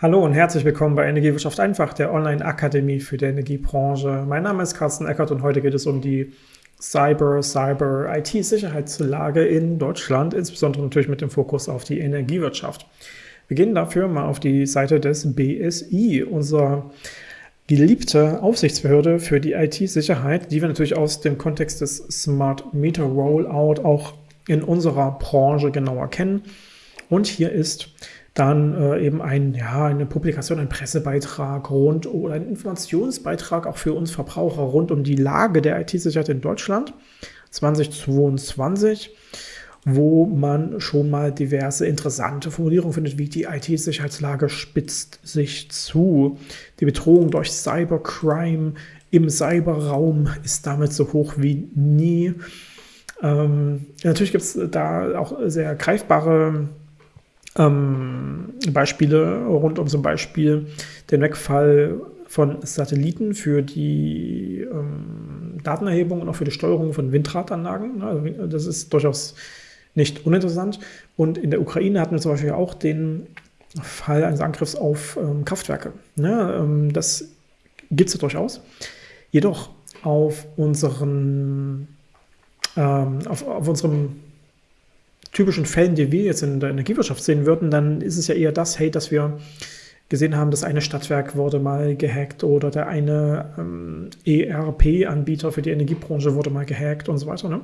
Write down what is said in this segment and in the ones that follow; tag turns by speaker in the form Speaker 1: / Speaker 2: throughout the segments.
Speaker 1: Hallo und herzlich willkommen bei Energiewirtschaft einfach, der Online-Akademie für die Energiebranche. Mein Name ist Carsten Eckert und heute geht es um die Cyber, Cyber, IT-Sicherheitslage in Deutschland, insbesondere natürlich mit dem Fokus auf die Energiewirtschaft. Wir gehen dafür mal auf die Seite des BSI, unserer geliebte Aufsichtsbehörde für die IT-Sicherheit, die wir natürlich aus dem Kontext des Smart Meter Rollout auch in unserer Branche genauer kennen. Und hier ist dann äh, eben ein, ja, eine Publikation, ein Pressebeitrag rund oder ein Informationsbeitrag auch für uns Verbraucher rund um die Lage der IT-Sicherheit in Deutschland 2022, wo man schon mal diverse interessante Formulierungen findet, wie die IT-Sicherheitslage spitzt sich zu. Die Bedrohung durch Cybercrime im Cyberraum ist damit so hoch wie nie. Ähm, natürlich gibt es da auch sehr greifbare ähm, Beispiele rund um zum Beispiel den Wegfall von Satelliten für die ähm, Datenerhebung und auch für die Steuerung von Windradanlagen. Also das ist durchaus nicht uninteressant. Und in der Ukraine hatten wir zum Beispiel auch den Fall eines Angriffs auf ähm, Kraftwerke. Ja, ähm, das gibt es ja durchaus. Jedoch auf unseren ähm, auf, auf unserem typischen Fällen, die wir jetzt in der Energiewirtschaft sehen würden, dann ist es ja eher das, hey, dass wir gesehen haben, das eine Stadtwerk wurde mal gehackt oder der eine ähm, ERP-Anbieter für die Energiebranche wurde mal gehackt und so weiter. Ne?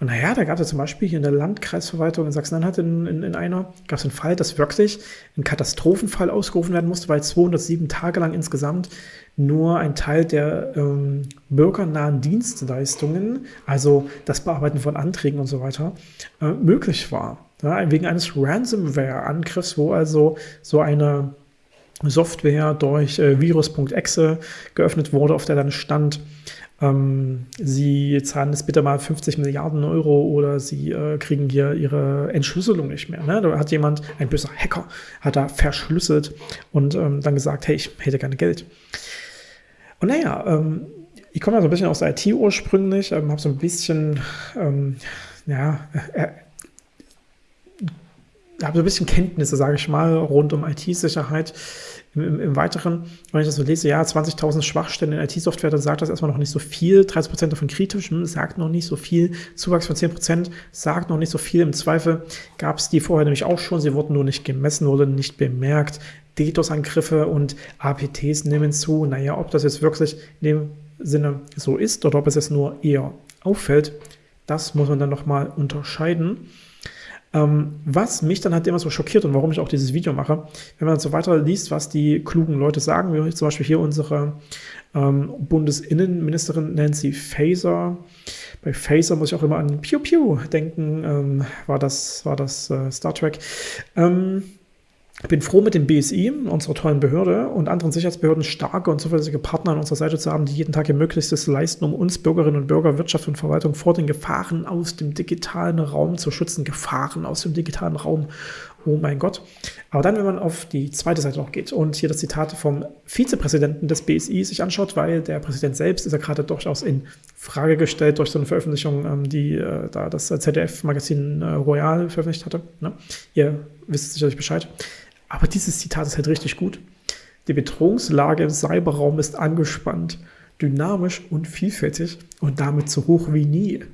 Speaker 1: Und naja, da gab es zum Beispiel hier in der Landkreisverwaltung in Sachsen-Anhalt in, in, in, einer, gab es einen Fall, dass wirklich ein Katastrophenfall ausgerufen werden musste, weil 207 Tage lang insgesamt nur ein Teil der ähm, bürgernahen Dienstleistungen, also das Bearbeiten von Anträgen und so weiter, äh, möglich war. Ja, wegen eines Ransomware-Angriffs, wo also so eine Software durch äh, virus.exe geöffnet wurde, auf der dann stand, ähm, sie zahlen es bitte mal 50 Milliarden Euro oder sie äh, kriegen hier ihre Entschlüsselung nicht mehr. Ne? Da hat jemand, ein böser Hacker, hat da verschlüsselt und ähm, dann gesagt, hey, ich hätte gerne Geld. Und naja, ähm, ich komme ja so ein bisschen aus der IT ursprünglich, ähm, habe so ein bisschen, ähm, ja, äh, habe so ein bisschen Kenntnisse, sage ich mal, rund um IT-Sicherheit. Im, im, Im, Weiteren, wenn ich das so lese, ja, 20.000 Schwachstellen in IT-Software, dann sagt das erstmal noch nicht so viel. 30% davon kritisch, hm, sagt noch nicht so viel. Zuwachs von 10% sagt noch nicht so viel. Im Zweifel gab es die vorher nämlich auch schon. Sie wurden nur nicht gemessen, wurden nicht bemerkt. DDoS-Angriffe und APTs nehmen zu. Naja, ob das jetzt wirklich in dem Sinne so ist oder ob es jetzt nur eher auffällt, das muss man dann nochmal unterscheiden. Ähm, was mich dann halt immer so schockiert und warum ich auch dieses Video mache, wenn man so weiter liest, was die klugen Leute sagen, wie zum Beispiel hier unsere ähm, Bundesinnenministerin Nancy Faeser. Bei Faeser muss ich auch immer an Pew Pew denken, ähm, war das, war das äh, Star Trek. Ähm, ich bin froh, mit dem BSI, unserer tollen Behörde und anderen Sicherheitsbehörden starke und zuverlässige Partner an unserer Seite zu haben, die jeden Tag ihr Möglichstes leisten, um uns Bürgerinnen und Bürger, Wirtschaft und Verwaltung vor den Gefahren aus dem digitalen Raum zu schützen. Gefahren aus dem digitalen Raum. Oh mein Gott. Aber dann, wenn man auf die zweite Seite noch geht und hier das Zitat vom Vizepräsidenten des BSI sich anschaut, weil der Präsident selbst ist ja gerade durchaus in Frage gestellt durch so eine Veröffentlichung, ähm, die äh, da das ZDF-Magazin äh, Royal veröffentlicht hatte. Ne? Ihr wisst sicherlich Bescheid. Aber dieses Zitat ist halt richtig gut. Die Bedrohungslage im Cyberraum ist angespannt, dynamisch und vielfältig und damit so hoch wie nie.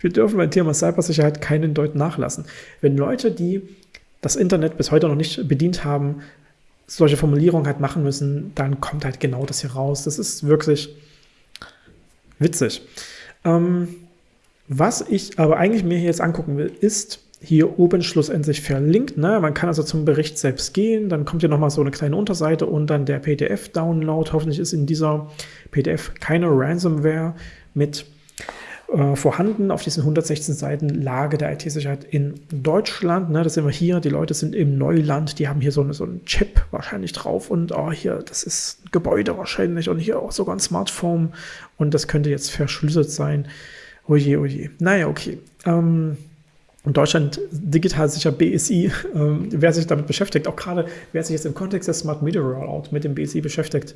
Speaker 1: Wir dürfen beim Thema Cybersicherheit keinen Deut nachlassen. Wenn Leute, die das Internet bis heute noch nicht bedient haben, solche Formulierungen halt machen müssen, dann kommt halt genau das hier raus. Das ist wirklich witzig. Ähm, was ich aber eigentlich mir hier jetzt angucken will, ist, hier oben schlussendlich verlinkt. Ne? Man kann also zum Bericht selbst gehen, dann kommt hier nochmal so eine kleine Unterseite und dann der PDF-Download. Hoffentlich ist in dieser PDF keine Ransomware mit äh, vorhanden auf diesen 116 Seiten Lage der IT-Sicherheit in Deutschland. Ne? Das sehen wir hier, die Leute sind im Neuland, die haben hier so, eine, so einen Chip wahrscheinlich drauf und oh, hier, das ist ein Gebäude wahrscheinlich und hier auch sogar ein Smartphone und das könnte jetzt verschlüsselt sein. Oje, oje. Naja, okay. Ähm, und Deutschland digital sicher BSI, ähm, wer sich damit beschäftigt, auch gerade wer sich jetzt im Kontext des Smart Media Rollout mit dem BSI beschäftigt,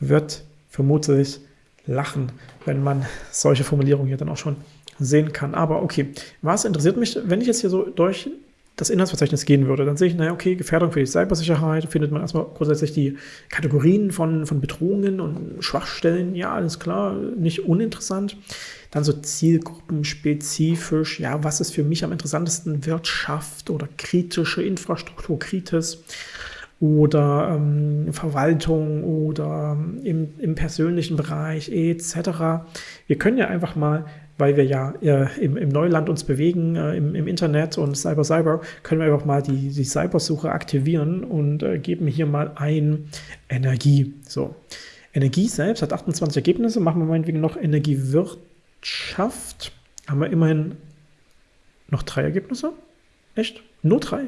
Speaker 1: wird vermutlich lachen, wenn man solche Formulierungen hier dann auch schon sehen kann. Aber okay, was interessiert mich, wenn ich jetzt hier so durch das Inhaltsverzeichnis gehen würde, dann sehe ich, naja, okay, Gefährdung für die Cybersicherheit, findet man erstmal grundsätzlich die Kategorien von, von Bedrohungen und Schwachstellen, ja, alles klar, nicht uninteressant. Dann so zielgruppenspezifisch, ja, was ist für mich am interessantesten? Wirtschaft oder kritische Infrastruktur, Kritis oder ähm, Verwaltung oder ähm, im, im persönlichen Bereich etc. Wir können ja einfach mal weil wir ja äh, im, im, Neuland uns bewegen, äh, im, im, Internet und Cyber Cyber, können wir einfach mal die, die Cybersuche aktivieren und äh, geben hier mal ein Energie. So. Energie selbst hat 28 Ergebnisse, machen wir meinetwegen noch Energiewirtschaft. Haben wir immerhin noch drei Ergebnisse? Echt? Nur drei?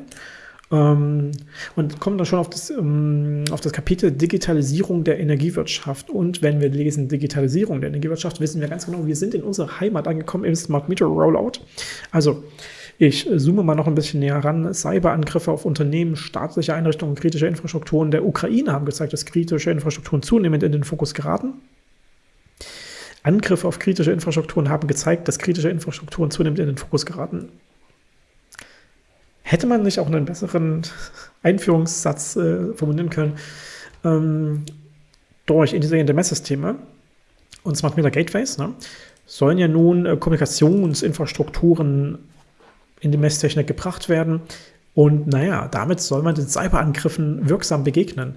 Speaker 1: Ähm, und kommen dann schon auf das, ähm, auf das Kapitel Digitalisierung der Energiewirtschaft. Und wenn wir lesen Digitalisierung der Energiewirtschaft, wissen wir ganz genau, wir sind in unserer Heimat angekommen im Smart Meter Rollout. Also ich zoome mal noch ein bisschen näher ran. Cyberangriffe auf Unternehmen, staatliche Einrichtungen, kritische Infrastrukturen der Ukraine haben gezeigt, dass kritische Infrastrukturen zunehmend in den Fokus geraten. Angriffe auf kritische Infrastrukturen haben gezeigt, dass kritische Infrastrukturen zunehmend in den Fokus geraten. Hätte man nicht auch einen besseren Einführungssatz äh, formulieren können? Ähm, durch intelligente Messsysteme und Smart Meter Gateways ne, sollen ja nun äh, Kommunikationsinfrastrukturen in die Messtechnik gebracht werden. Und naja, damit soll man den Cyberangriffen wirksam begegnen.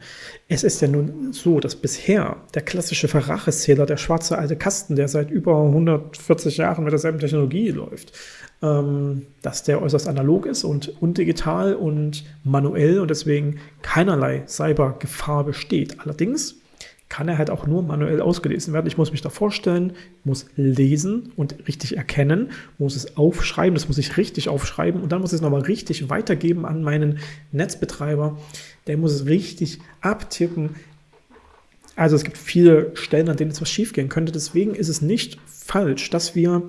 Speaker 1: Es ist ja nun so, dass bisher der klassische Verracheszähler, der schwarze alte Kasten, der seit über 140 Jahren mit derselben Technologie läuft, ähm, dass der äußerst analog ist und undigital und manuell und deswegen keinerlei Cybergefahr besteht. Allerdings kann er halt auch nur manuell ausgelesen werden. Ich muss mich da vorstellen, muss lesen und richtig erkennen, muss es aufschreiben, das muss ich richtig aufschreiben und dann muss ich es nochmal richtig weitergeben an meinen Netzbetreiber. Der muss es richtig abtippen. Also es gibt viele Stellen, an denen etwas schiefgehen könnte. Deswegen ist es nicht falsch, dass wir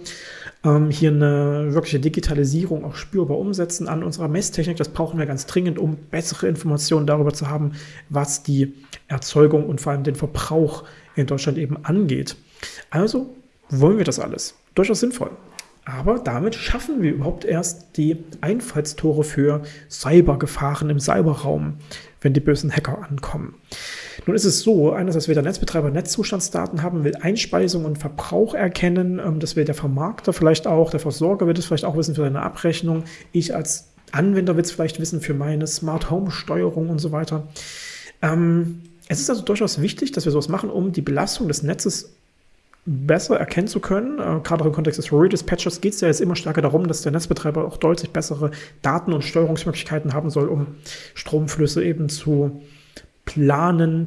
Speaker 1: ähm, hier eine wirkliche Digitalisierung auch spürbar umsetzen an unserer Messtechnik. Das brauchen wir ganz dringend, um bessere Informationen darüber zu haben, was die Erzeugung und vor allem den Verbrauch in Deutschland eben angeht. Also wollen wir das alles. Durchaus sinnvoll. Aber damit schaffen wir überhaupt erst die Einfallstore für Cybergefahren im Cyberraum, wenn die bösen Hacker ankommen. Nun ist es so, einerseits will der Netzbetreiber Netzzustandsdaten haben, will Einspeisung und Verbrauch erkennen, ähm, das will der Vermarkter vielleicht auch, der Versorger wird es vielleicht auch wissen für seine Abrechnung, ich als Anwender will es vielleicht wissen für meine Smart Home Steuerung und so weiter. Ähm, es ist also durchaus wichtig, dass wir sowas machen, um die Belastung des Netzes besser erkennen zu können. Äh, gerade auch im Kontext des Redispatchers geht es ja jetzt immer stärker darum, dass der Netzbetreiber auch deutlich bessere Daten und Steuerungsmöglichkeiten haben soll, um Stromflüsse eben zu planen,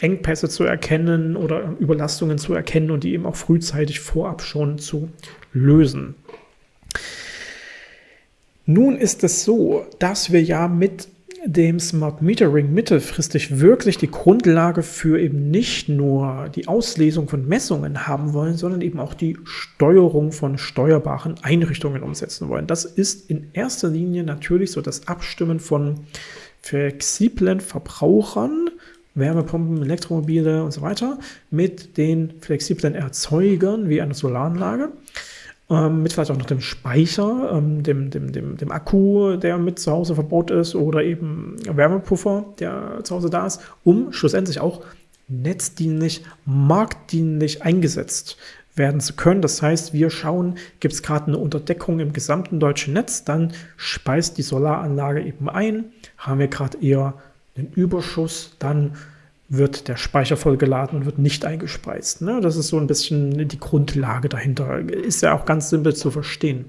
Speaker 1: Engpässe zu erkennen oder Überlastungen zu erkennen und die eben auch frühzeitig vorab schon zu lösen. Nun ist es so, dass wir ja mit dem Smart Metering mittelfristig wirklich die Grundlage für eben nicht nur die Auslesung von Messungen haben wollen, sondern eben auch die Steuerung von steuerbaren Einrichtungen umsetzen wollen. Das ist in erster Linie natürlich so das Abstimmen von flexiblen Verbrauchern, Wärmepumpen, Elektromobile und so weiter, mit den flexiblen Erzeugern wie einer Solaranlage ähm, mit vielleicht auch noch dem Speicher, ähm, dem, dem, dem, dem Akku, der mit zu Hause verbaut ist oder eben Wärmepuffer, der zu Hause da ist, um schlussendlich auch netzdienlich, marktdienlich eingesetzt werden zu können. Das heißt, wir schauen, gibt es gerade eine Unterdeckung im gesamten deutschen Netz, dann speist die Solaranlage eben ein. Haben wir gerade eher einen Überschuss, dann wird der Speicher vollgeladen und wird nicht eingespeist. Ne? Das ist so ein bisschen die Grundlage dahinter. Ist ja auch ganz simpel zu verstehen.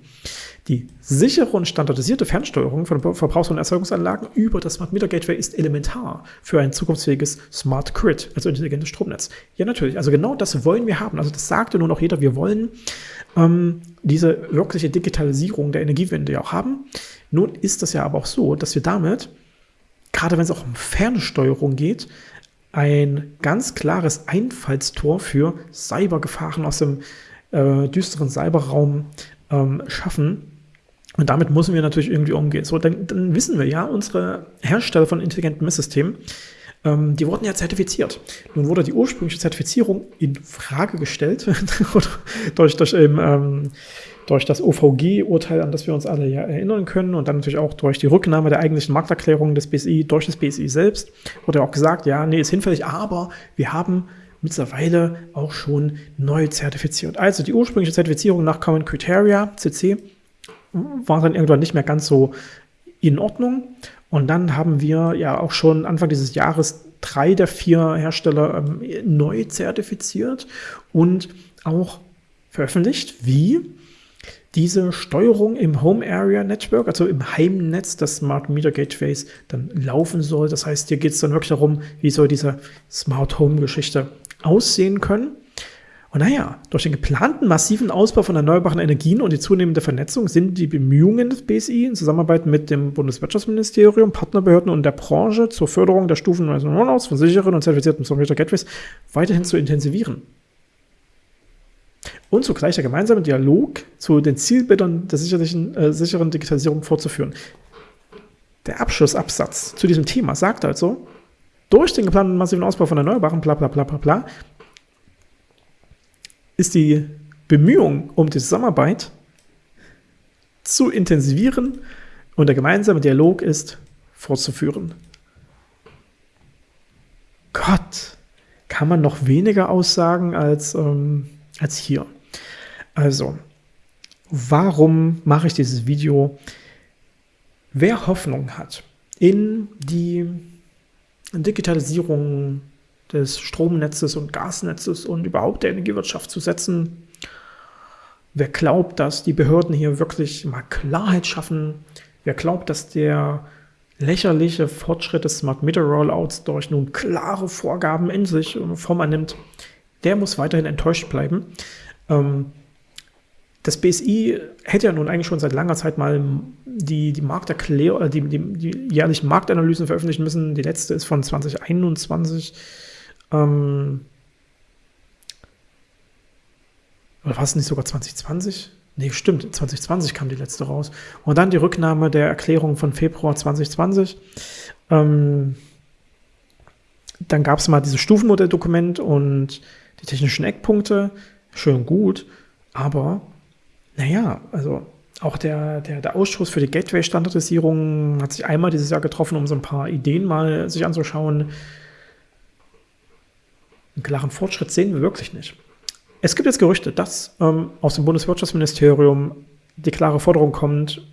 Speaker 1: Die sichere und standardisierte Fernsteuerung von Verbrauchs- und Erzeugungsanlagen über das Smart Meter Gateway ist elementar für ein zukunftsfähiges Smart Grid, also intelligentes Stromnetz. Ja, natürlich. Also genau das wollen wir haben. Also das sagte nun auch jeder. Wir wollen ähm, diese wirkliche Digitalisierung der Energiewende ja auch haben. Nun ist das ja aber auch so, dass wir damit, gerade wenn es auch um Fernsteuerung geht, ein ganz klares Einfallstor für Cybergefahren aus dem äh, düsteren Cyberraum ähm, schaffen. Und damit müssen wir natürlich irgendwie umgehen. So, dann, dann wissen wir ja, unsere Hersteller von intelligenten Messsystemen Ähm, die wurden ja zertifiziert. Nun wurde die ursprüngliche Zertifizierung in Frage gestellt durch, durch, ähm, durch das OVG-Urteil, an das wir uns alle ja erinnern können und dann natürlich auch durch die Rücknahme der eigentlichen Markterklärung des BSI durch das BSI selbst, wurde auch gesagt, ja, nee, ist hinfällig, aber wir haben mittlerweile auch schon neu zertifiziert. Also die ursprüngliche Zertifizierung nach Common Criteria, CC, war dann irgendwann nicht mehr ganz so in Ordnung. Und dann haben wir ja auch schon Anfang dieses Jahres drei der vier Hersteller ähm, neu zertifiziert und auch veröffentlicht, wie diese Steuerung im Home Area Network, also im Heimnetz des Smart Meter Gateways, dann laufen soll. Das heißt, hier geht es dann wirklich darum, wie soll diese Smart Home Geschichte aussehen können. Und naja, durch den geplanten massiven Ausbau von erneuerbaren Energien und die zunehmende Vernetzung sind die Bemühungen des BSI in Zusammenarbeit mit dem Bundeswirtschaftsministerium, Partnerbehörden und der Branche zur Förderung der stufenweisen Rollouts von sicheren und zertifizierten Meter Gateways weiterhin zu intensivieren und zugleich der gemeinsame Dialog zu den Zielbildern der sicherlichen, äh, sicheren Digitalisierung fortzuführen. Der Abschlussabsatz zu diesem Thema sagt also, durch den geplanten massiven Ausbau von Erneuerbaren, bla bla bla bla bla, ist die Bemühung um die Zusammenarbeit zu intensivieren und der gemeinsame Dialog ist fortzuführen. Gott, kann man noch weniger aussagen als, ähm, als hier. Also, warum mache ich dieses Video? Wer Hoffnung hat in die Digitalisierung des Stromnetzes und Gasnetzes und überhaupt der Energiewirtschaft zu setzen, wer glaubt, dass die Behörden hier wirklich mal Klarheit schaffen, wer glaubt, dass der lächerliche Fortschritt des Smart Meter Rollouts durch nun klare Vorgaben in sich Form annimmt, der muss weiterhin enttäuscht bleiben. Ähm, das BSI hätte ja nun eigentlich schon seit langer Zeit mal die, die Markterklärung, äh, die, die, die, jährlichen Marktanalysen veröffentlichen müssen. Die letzte ist von 2021. Ähm, oder war es nicht sogar 2020? Nee, stimmt, 2020 kam die letzte raus. Und dann die Rücknahme der Erklärung von Februar 2020. Ähm, dann gab es mal dieses Stufenmodelldokument und die technischen Eckpunkte. Schön gut, aber naja, also auch der, der, der Ausschuss für die Gateway-Standardisierung hat sich einmal dieses Jahr getroffen, um so ein paar Ideen mal sich anzuschauen. Einen klaren Fortschritt sehen wir wirklich nicht. Es gibt jetzt Gerüchte, dass ähm, aus dem Bundeswirtschaftsministerium die klare Forderung kommt,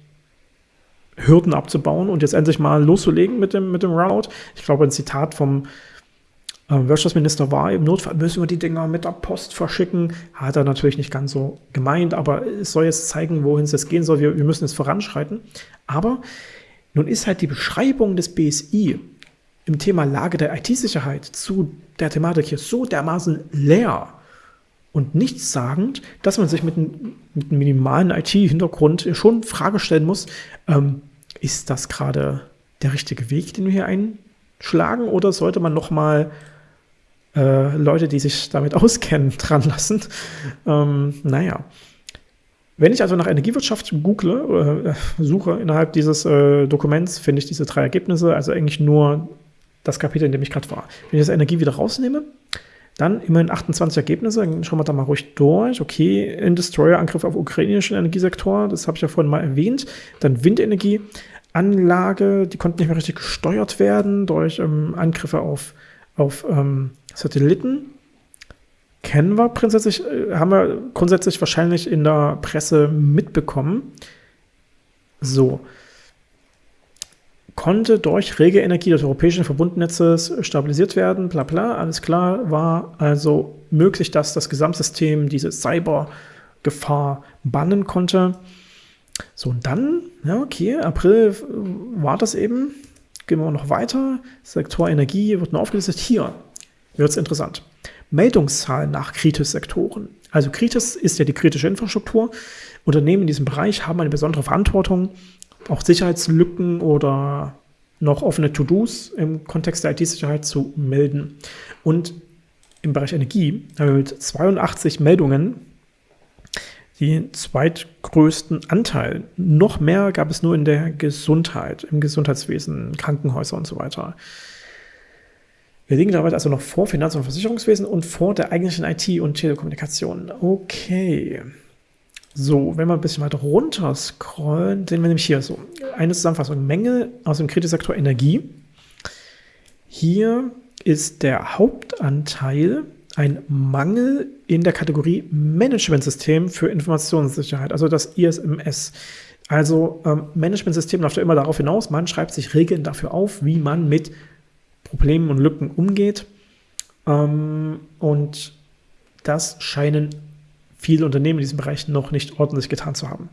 Speaker 1: Hürden abzubauen und jetzt endlich mal loszulegen mit dem, mit dem Rollout. Ich glaube, ein Zitat vom äh, Wirtschaftsminister war, im Notfall müssen wir die Dinger mit der Post verschicken. Hat er natürlich nicht ganz so gemeint, aber es soll jetzt zeigen, wohin es jetzt gehen soll. Wir, wir müssen jetzt voranschreiten. Aber nun ist halt die Beschreibung des BSI im Thema Lage der IT-Sicherheit zu der Thematik hier so dermaßen leer und nichtssagend, dass man sich mit, mit einem minimalen IT-Hintergrund schon Frage stellen muss, ähm, ist das gerade der richtige Weg, den wir hier einschlagen, oder sollte man nochmal äh, Leute, die sich damit auskennen, dran lassen. Ähm, naja. Wenn ich also nach Energiewirtschaft google äh, suche innerhalb dieses äh, Dokuments, finde ich diese drei Ergebnisse, also eigentlich nur das Kapitel, in dem ich gerade war. Wenn ich das Energie wieder rausnehme, dann immerhin 28 Ergebnisse, dann schauen wir da mal ruhig durch. Okay, in Destroyer-Angriff auf ukrainischen Energiesektor, das habe ich ja vorhin mal erwähnt. Dann Windenergieanlage, die konnten nicht mehr richtig gesteuert werden durch ähm, Angriffe auf, auf ähm, Satelliten kennen wir grundsätzlich, äh, haben wir grundsätzlich wahrscheinlich in der Presse mitbekommen. So. Konnte durch rege Energie des europäischen Verbundnetzes stabilisiert werden, bla bla, alles klar, war also möglich, dass das Gesamtsystem diese Cybergefahr bannen konnte. So, und dann, ja, okay, April war das eben. Gehen wir noch weiter. Sektor Energie wird nur aufgelistet. Hier, wird es interessant. Meldungszahlen nach Kritis-Sektoren. Also Kritis ist ja die kritische Infrastruktur. Unternehmen in diesem Bereich haben eine besondere Verantwortung, auch Sicherheitslücken oder noch offene To-Dos im Kontext der IT-Sicherheit zu melden. Und im Bereich Energie haben wir mit 82 Meldungen den zweitgrößten Anteil. Noch mehr gab es nur in der Gesundheit, im Gesundheitswesen, Krankenhäuser und so weiter. Wir liegen damit also noch vor Finanz- und Versicherungswesen und vor der eigentlichen IT und Telekommunikation. Okay. So, wenn wir ein bisschen weiter runter scrollen, sehen wir nämlich hier so eine Zusammenfassung. Mängel aus dem Kreditsektor Energie. Hier ist der Hauptanteil ein Mangel in der Kategorie Managementsystem für Informationssicherheit, also das ISMS. Also ähm, Managementsystem läuft ja immer darauf hinaus, man schreibt sich Regeln dafür auf, wie man mit Problemen und Lücken umgeht. Ähm, und das scheinen viele Unternehmen in diesem Bereich noch nicht ordentlich getan zu haben.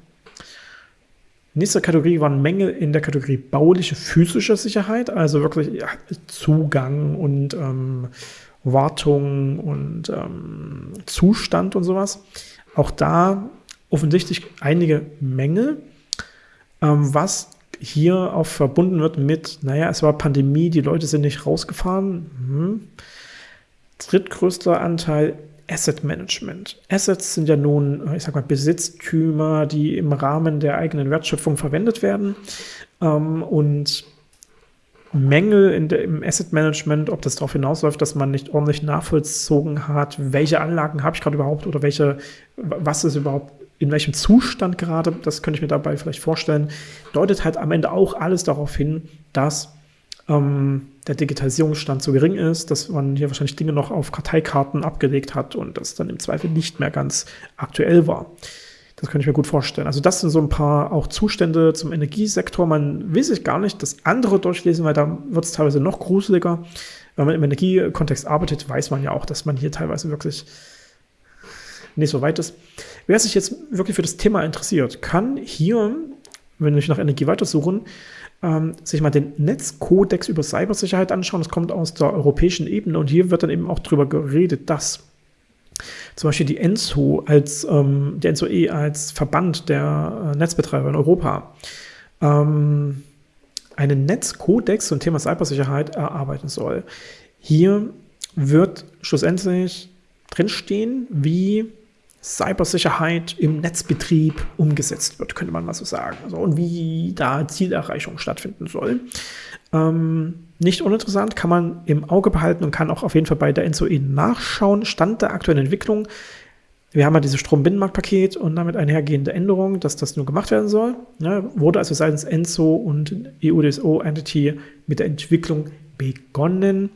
Speaker 1: Nächste Kategorie waren Mängel in der Kategorie bauliche physische Sicherheit, also wirklich ja, Zugang und ähm, Wartung und ähm, Zustand und sowas. Auch da offensichtlich einige Mängel, ähm, was hier auch verbunden wird mit, naja, es war Pandemie, die Leute sind nicht rausgefahren. Hm. Drittgrößter Anteil Asset Management. Assets sind ja nun, ich sag mal, Besitztümer, die im Rahmen der eigenen Wertschöpfung verwendet werden. Ähm, und Mängel in der, im Asset Management, ob das darauf hinausläuft, dass man nicht ordentlich nachvollzogen hat, welche Anlagen habe ich gerade überhaupt oder welche, was ist überhaupt in welchem Zustand gerade, das könnte ich mir dabei vielleicht vorstellen, deutet halt am Ende auch alles darauf hin, dass ähm, der Digitalisierungsstand zu gering ist, dass man hier wahrscheinlich Dinge noch auf Karteikarten abgelegt hat und das dann im Zweifel nicht mehr ganz aktuell war. Das könnte ich mir gut vorstellen. Also das sind so ein paar auch Zustände zum Energiesektor. Man will sich gar nicht das andere durchlesen, weil da wird es teilweise noch gruseliger. Wenn man im Energiekontext arbeitet, weiß man ja auch, dass man hier teilweise wirklich nicht so weit ist. Wer sich jetzt wirklich für das Thema interessiert, kann hier, wenn ich nach Energie weitersuchen, ähm, sich mal den Netzkodex über Cybersicherheit anschauen. Das kommt aus der europäischen Ebene und hier wird dann eben auch darüber geredet, dass zum Beispiel die ENSO als ähm, die ENSO-E als Verband der äh, Netzbetreiber in Europa ähm, einen Netzkodex zum Thema Cybersicherheit erarbeiten soll. Hier wird schlussendlich drinstehen, wie Cybersicherheit im Netzbetrieb umgesetzt wird, könnte man mal so sagen. Also, und wie da Zielerreichung stattfinden soll. Ähm, nicht uninteressant, kann man im Auge behalten und kann auch auf jeden Fall bei der NSOE nachschauen. Stand der aktuellen Entwicklung. Wir haben ja dieses Strombinnenmarktpaket und damit einhergehende Änderung, dass das nur gemacht werden soll. Ja, wurde also seitens ENSO und EUDSO-Entity mit der Entwicklung begonnen.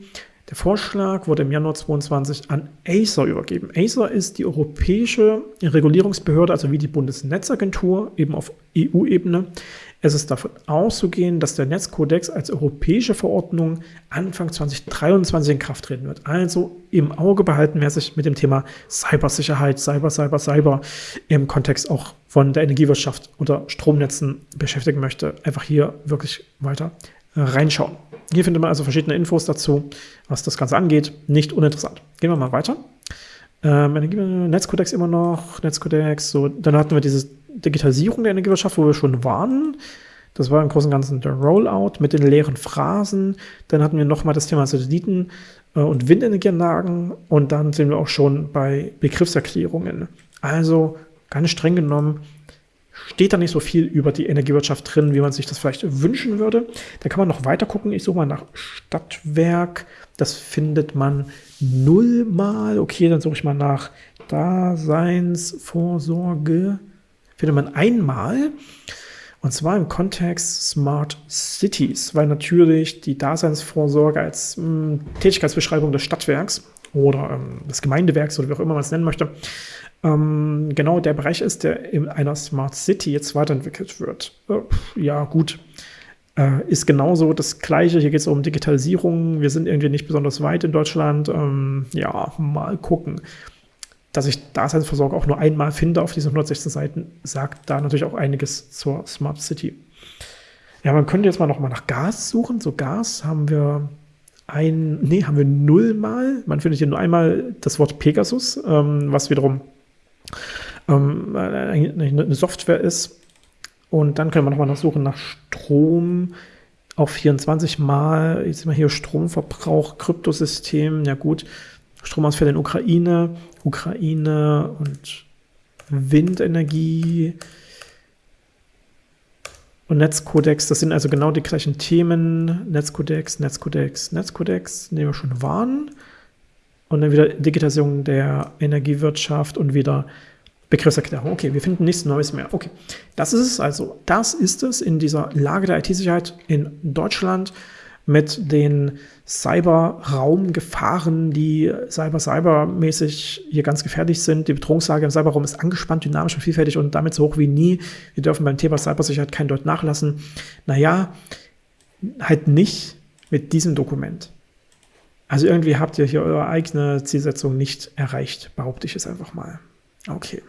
Speaker 1: Der Vorschlag wurde im Januar 2022 an Acer übergeben. Acer ist die europäische Regulierungsbehörde, also wie die Bundesnetzagentur, eben auf EU-Ebene. Es ist davon auszugehen, dass der Netzkodex als europäische Verordnung Anfang 2023 in Kraft treten wird. Also im Auge behalten, wer sich mit dem Thema Cybersicherheit, Cyber, Cyber, Cyber im Kontext auch von der Energiewirtschaft oder Stromnetzen beschäftigen möchte, einfach hier wirklich weiter reinschauen. Hier findet man also verschiedene Infos dazu, was das Ganze angeht. Nicht uninteressant. Gehen wir mal weiter. Ähm, Netzkodex immer noch, Netzkodex, so, dann hatten wir diese Digitalisierung der Energiewirtschaft, wo wir schon waren. Das war im Großen und Ganzen der Rollout mit den leeren Phrasen. Dann hatten wir nochmal das Thema Satelliten äh, und Windenergieanlagen und dann sind wir auch schon bei Begriffserklärungen. Also ganz streng genommen steht da nicht so viel über die Energiewirtschaft drin, wie man sich das vielleicht wünschen würde. Da kann man noch weiter gucken. Ich suche mal nach Stadtwerk. Das findet man nullmal. Okay, dann suche ich mal nach Daseinsvorsorge. Findet man einmal. Und zwar im Kontext Smart Cities, weil natürlich die Daseinsvorsorge als mh, hm, Tätigkeitsbeschreibung des Stadtwerks oder ähm, des Gemeindewerks oder wie auch immer man es nennen möchte, ähm, genau der Bereich ist, der in einer Smart City jetzt weiterentwickelt wird. Äh, ja, gut. Äh, ist genauso das Gleiche. Hier geht es um Digitalisierung. Wir sind irgendwie nicht besonders weit in Deutschland. Ähm, ja, mal gucken. Dass ich Daseinsversorgung auch nur einmal finde auf diesen 116 Seiten, sagt da natürlich auch einiges zur Smart City. Ja, man könnte jetzt mal noch mal nach Gas suchen. So Gas haben wir ein, nee, haben wir nullmal. Man findet hier nur einmal das Wort Pegasus, ähm, was wiederum ähm, eine Software ist. Und dann können wir nochmal suchen nach Strom. Auch 24 Mal, jetzt sind wir hier Stromverbrauch, Kryptosystem, ja gut, Stromausfälle in Ukraine, Ukraine und Windenergie. und Netzkodex, das sind also genau die gleichen Themen. Netzkodex, Netzkodex, Netzkodex, den wir schon waren. Und dann wieder Digitalisierung der Energiewirtschaft und wieder Begriffserklärung. Okay, wir finden nichts Neues mehr. Okay, das ist es also. Das ist es in dieser Lage der IT-Sicherheit in Deutschland mit den Cyberraumgefahren, die cyber-cyber-mäßig hier ganz gefährlich sind. Die Bedrohungslage im Cyberraum ist angespannt, dynamisch und vielfältig und damit so hoch wie nie. Wir dürfen beim Thema Cybersicherheit kein Deut nachlassen. Naja, halt nicht mit diesem Dokument. Also irgendwie habt ihr hier eure eigene Zielsetzung nicht erreicht, behaupte ich es einfach mal. Okay.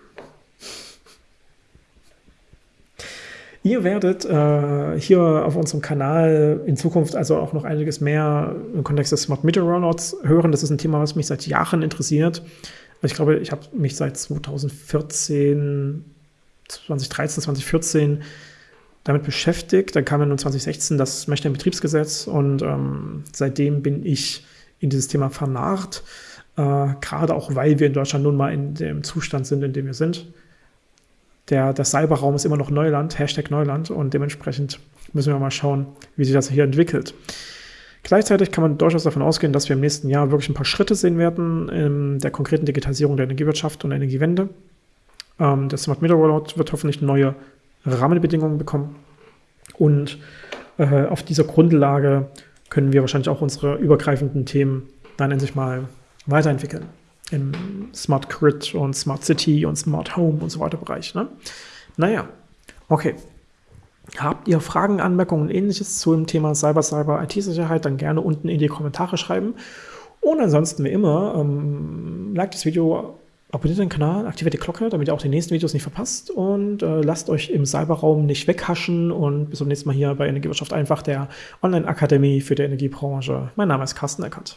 Speaker 1: Ihr werdet äh, hier auf unserem Kanal in Zukunft also auch noch einiges mehr im Kontext des Smart Meter Rollouts hören. Das ist ein Thema, was mich seit Jahren interessiert. Ich glaube, ich habe mich seit 2014, 2013, 2014 damit beschäftigt. Dann kam ja nun 2016 das Mechner-Betriebsgesetz und ähm, seitdem bin ich in dieses Thema vernarrt. Äh, gerade auch, weil wir in Deutschland nun mal in dem Zustand sind, in dem wir sind der, der Cyberraum ist immer noch Neuland, Hashtag Neuland und dementsprechend müssen wir mal schauen, wie sich das hier entwickelt. Gleichzeitig kann man durchaus davon ausgehen, dass wir im nächsten Jahr wirklich ein paar Schritte sehen werden in der konkreten Digitalisierung der Energiewirtschaft und der Energiewende. Ähm, der Smart Meter Rollout wird hoffentlich neue Rahmenbedingungen bekommen und äh, auf dieser Grundlage können wir wahrscheinlich auch unsere übergreifenden Themen dann endlich mal weiterentwickeln im Smart Grid und Smart City und Smart Home und so weiter Bereich. Ne? Naja, okay. Habt ihr Fragen, Anmerkungen und ähnliches zu dem Thema Cyber, Cyber, IT-Sicherheit, dann gerne unten in die Kommentare schreiben. Und ansonsten wie immer, ähm, like das Video, abonniert den Kanal, aktiviert die Glocke, damit ihr auch die nächsten Videos nicht verpasst und äh, lasst euch im Cyberraum nicht weghaschen und bis zum nächsten Mal hier bei Energiewirtschaft einfach der Online-Akademie für die Energiebranche. Mein Name ist Carsten Eckert.